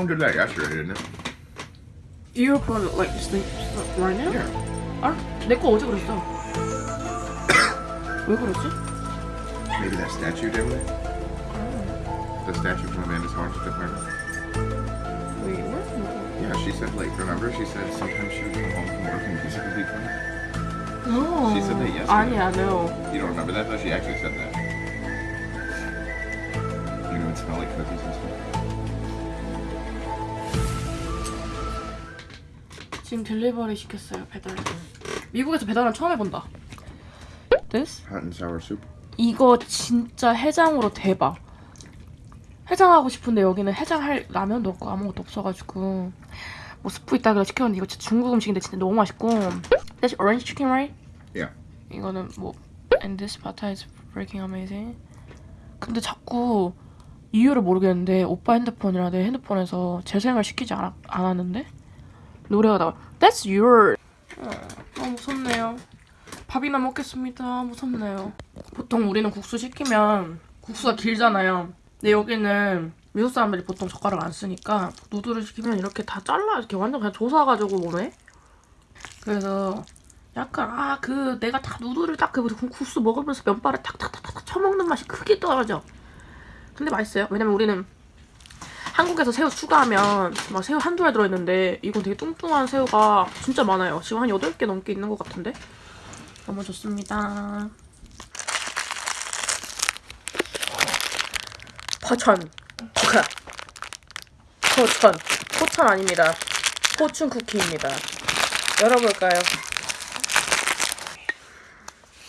Your phone did that yesterday, didn't it? earphone like sleep right now? Yeah. 아, 내 거 어제 그랬어. 왜 그러지? Maybe that statue did it. The statue from Amanda's haunted apartment. Wait, what? Yeah, she said like remember she said sometimes she would come home from work and music would be playing. No. She said that yesterday. 아니야, no. You don't remember that though? She actually said that. You know, it smell like cookies and stuff. 지금 딜리버리 시켰어요, 배달. 미국에서 배달은 처음 해본다. This? Hot and sour soup. 이거 진짜 해장으로 대박. 해장하고 싶은데 여기는 해장할 라면도 없고 아무것도 없어가지고 뭐 스프 있다길래 시켰는데 이거 진짜 중국 음식인데 진짜 너무 맛있고 That's orange chicken, right? Yeah. 이거는 뭐 And this pata is freaking amazing. 근데 자꾸 이유를 모르겠는데 오빠 핸드폰이랑 내 핸드폰에서 재생을 시키지 않, 않았는데 노래가 나와 That's your 어, 아 무섭네요. 밥이나 먹겠습니다. 무섭네요. 보통 우리는 국수 시키면 국수가 길잖아요. 근데 여기는 미국 사람들이 보통 젓가락 안 쓰니까 누드를 시키면 이렇게 다 잘라 이렇게 완전 그냥 조사가지고 오네 그래서 약간 아 그 내가 다 누드를 딱 그 국수 먹으면서 면발을 탁탁탁탁 쳐먹는 맛이 크게 떨어져. 근데 맛있어요. 왜냐면 우리는 한국에서 새우 추가하면 막 새우 한두 알 들어있는데 이건 되게 뚱뚱한 새우가 진짜 많아요. 지금 한 8개 넘게 있는 것 같은데? 너무 좋습니다. 포카. 포천. 포천 아닙니다. 포춘 쿠키입니다. 열어볼까요?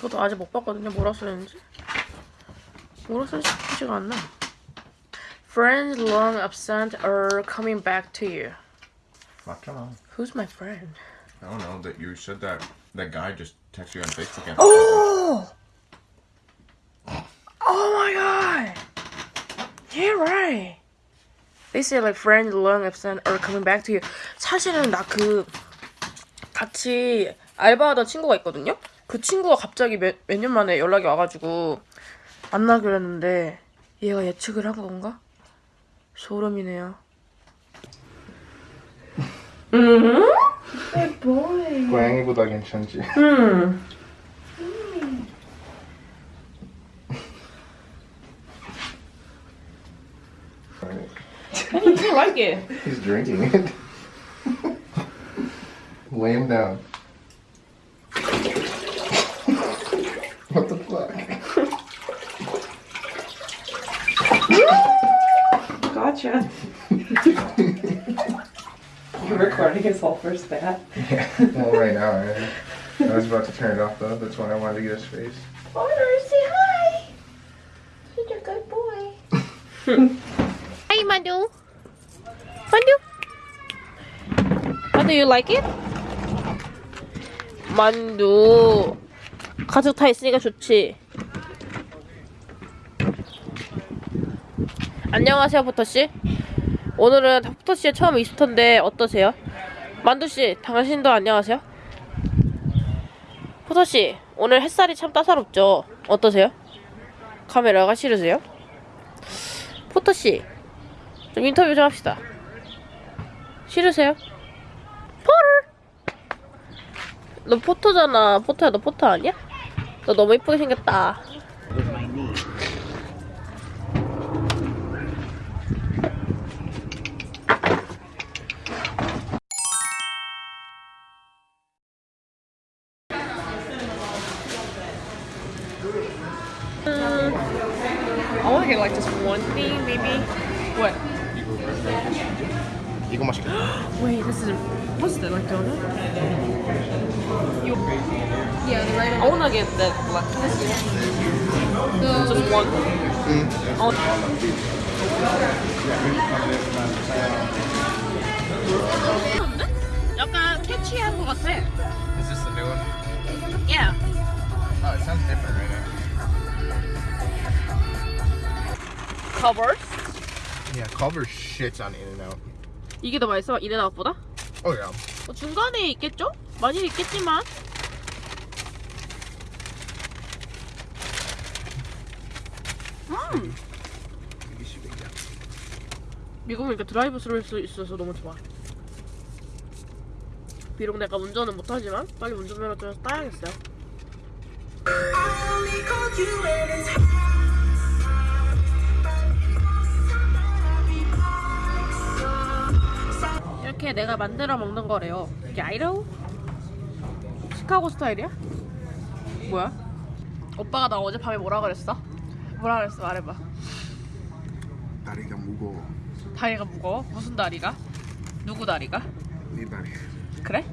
저도 아직 못 봤거든요. 뭐라 써있는지. 뭐라 써있지가 않나. Friends long absent are coming back to you. On. Who's my friend? I don't know that you said that that guy just texted you on Facebook and Oh! Oh my god! Yeah, right. They say like friends long absent are coming back to you. 사실은 나 그 같이 알바하던 친구가 있거든요. 그 친구가 갑자기 몇몇년 만에 연락이 와가지고 만나기로 했는데 얘가 예측을 한 건가? 소름이네요. 고양이보다 괜찮지. 음. I do like it. He's drinking it. Lay him down. Whole first bat. Yeah. Well, right now, I, I was about to turn it off though. That's why I wanted to get his face. Honor, say hi. He's a good boy. Hi, Mandu. Mandu. Mandu, you like it? 만두. 가족 다 있으니까 좋지. 안녕하세요, 포터씨. 오늘은 포터씨의 처음 이스터인데 어떠세요? 만두씨, 당신도 안녕하세요? 포터씨, 오늘 햇살이 참 따사롭죠? 어떠세요? 카메라가 싫으세요? 포터씨, 좀 인터뷰 좀 합시다. 싫으세요? 포를! 너 포토잖아. 포토야, 너 포토 아니야? 너 너무 이쁘게 생겼다. just one thing, maybe. What? 이거 맛있겠다. Wait, this is what's that like donut? You, yeah, the right. I wanna get that black. Just one. Oh. 약간 캐치한 것 같아. Is this the new one? Yeah. Oh, it sounds different right now. Covers. Yeah, Culver shits on In and Out. 이게 더 맛있어? 이레나웃보다? Oh yeah. 뭐 중간에 있겠죠? 많이 있겠지만. 음. 미국이니까 드라이브 스루일 수 있어서 너무 좋아. 비록 내가 운전은 못하지만 빨리 운전면허증을 따야겠어요. 이렇게 내가 만들어 먹는 거래요. 이게 아이러우? 시카고 스타일이야? 뭐야? 오빠가 나 어젯밤에 뭐라 그랬어? 뭐라 그랬어? 말해봐. 다리가 무거워. 다리가 무거워? 무슨 다리가? 누구 다리가? 네 다리. 그래?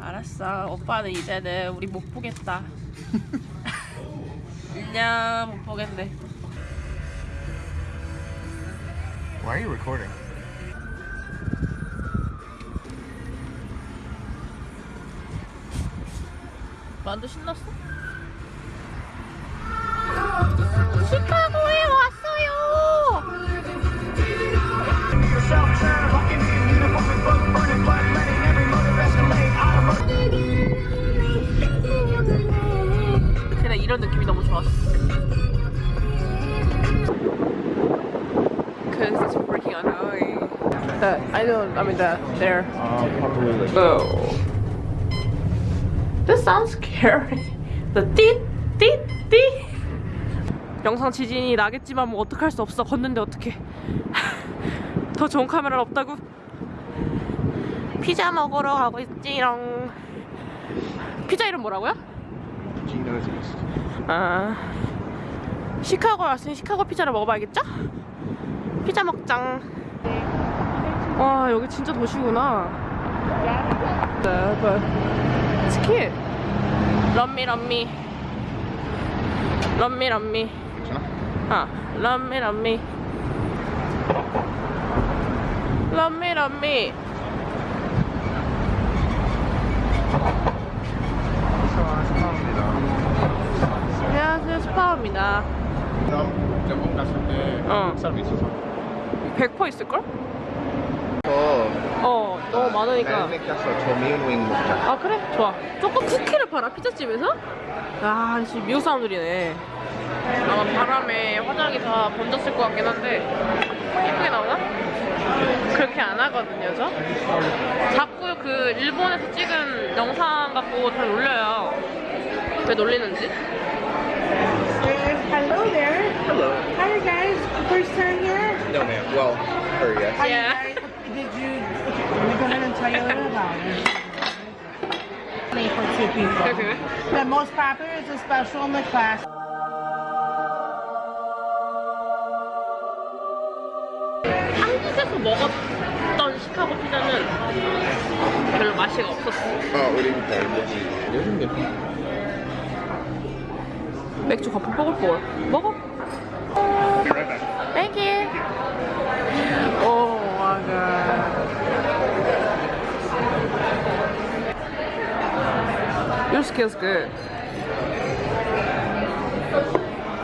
알았어. 오빠는 이제는 우리 못 보겠다. 안녕. 못 보겠네. Why are you recording? 만두 신났어? 시카고에 왔어요. 그냥 이런 느낌이 너무 좋았어. Cause it's freaking annoying. The I don't. I mean the there. Oh. This sounds scary. The 띠, 띠, 띠. 영상 지진이 나겠지만 뭐 어떡할 수 없어. 걷는데 어떡해. 더 좋은 카메라는 없다고? 피자 먹으러 가고 있지롱. 피자 이름 뭐라고요? 아 시카고 왔으니 시카고 피자를 먹어봐야겠죠? 피자 먹장 와 여기 진짜 도시구나 스키 럼미 럼미 럼미 럼미 괜찮아? 아 럼미 럼미 럼미 럼미 안녕하세요 스파입니다 나 저번 갔을 때 어. 사람 있어서. 100% 있을걸? 저어 너무 많으니까 윙 먹자. 아 그래? 좋아 조금 쿠키를 팔아 피자집에서? 아 진짜 미국 사람들이네 아마 바람에 화장이 다 번졌을 것 같긴 한데 예쁘게 나오나? 그렇게 안 하거든요 저 자꾸 그 일본에서 찍은 영상 갖고 다 놀려요 왜 놀리는지? Hello there. Hello. Hi guys. First time here? No ma'am. Well, her yes. Yeah. Guys. Did you? Let me go ahead and tell you a little about it. Only for two people. The most popular is a special in the class. 한국에서 먹었던 시카고 피자는 별로 맛이 없었어 어, 우리 잘 먹지. 요즘 몇 맥주 거품 뽀글뽀글 먹어 Thank you. Oh my god. Your skill's good.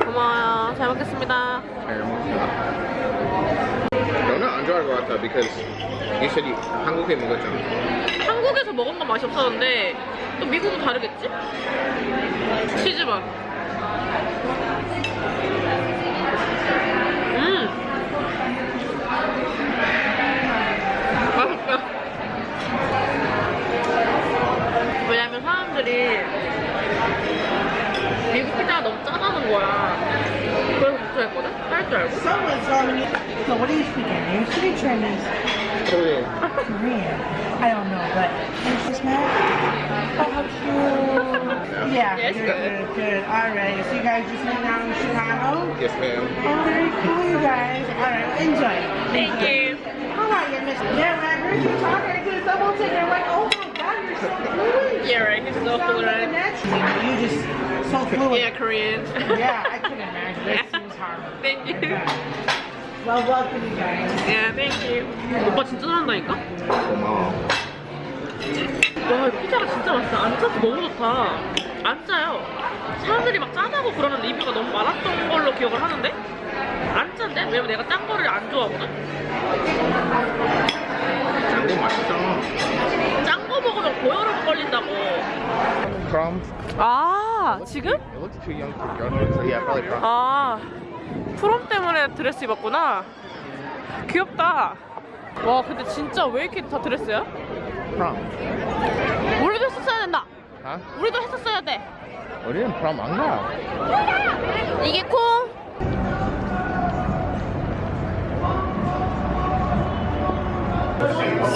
고마워요. 잘 먹겠습니다. 잘 먹자. 너는 안 좋아할 것 같아 because you said you 한국에 먹었잖아. 한국에서 먹은 건 맛이 없었는데 또 미국은 다르겠지? 치즈 맛. good, good. All right. So you guys just hang out in Chicago? Yes ma'am. Oh, very cool, you guys. All right, well, enjoy. Thank you. How are you, Miss? Yeah, when I heard you talking, I did a double take. I'm like, oh my god, you're so fluent. Yeah, right. He's so You sound like fluent. natural. You just so fluent. Yeah, Korean. Yeah, I can imagine. That seems hard. Thank you. Well, welcome, you guys. Yeah, thank you. 오빠 진짜 잘한다니까? 고마워. 와, 이 피자가 진짜 맛있어. 안 짜서 너무 좋다. 안 짜요. 사람들이 막 짜다고 그러는 리뷰가 너무 많았던 걸로 기억을 하는데 안 짠데? 왜냐면 내가 짠 거를 안 좋아하거든? 장고 맛있잖아. 짠 거 먹으면 고혈압 걸린다고. 아, 지금? 아, 프롬 때문에 드레스 입었구나. 귀엽다. 와 근데 진짜 왜 이렇게 다 드레스야? 프롬. 우리도 했었어야 된다. 아? 우리도 했었어야 돼. 우리는 프롬 안 가. 이게 콩.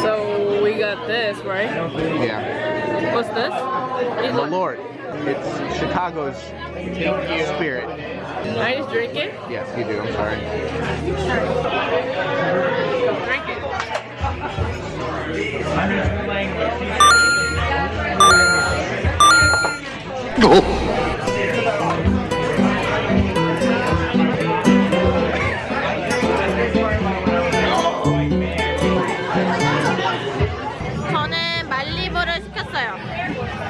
So we got this, right? Yeah. What's this? It's The like- Lord. It's Chicago's spirit. I just drink it. Yes, you do. I'm sorry. Drink it. 저는 말리부를 시켰어요.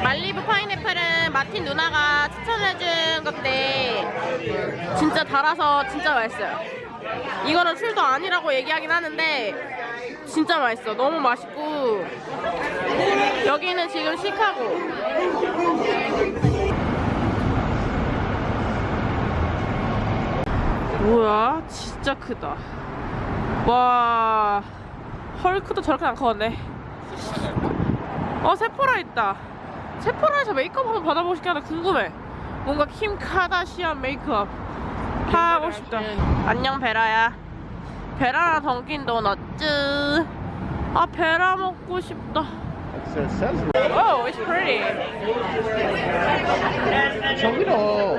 말리부 파인애플은 마틴 누나가 추천해준 건데 진짜 달아서 진짜 맛있어요. 이거는 술도 아니라고 얘기하긴 하는데 진짜 맛있어. 너무 맛있고 여기는 지금 시카고. 뭐야? 진짜 크다. 와 헐크도 저렇게 안 커졌네. 어 세포라 있다. 세포라에서 메이크업 한번 받아보고 싶긴 궁금해. 뭔가 킴 카다시안 메이크업 하고 싶다. 안녕 베라야. 베라랑 던킨 도넛츠. 아 베라 먹고 싶다. Oh, it's pretty. 저기로.